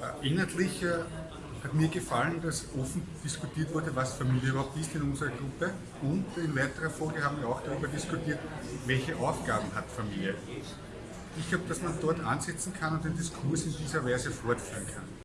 Äh, inhaltlich äh, hat mir gefallen, dass offen diskutiert wurde, was Familie überhaupt ist in unserer Gruppe. Und in weiterer Folge haben wir auch darüber diskutiert, welche Aufgaben hat Familie. Ich glaube, dass man dort ansetzen kann und den Diskurs in dieser Weise fortführen kann.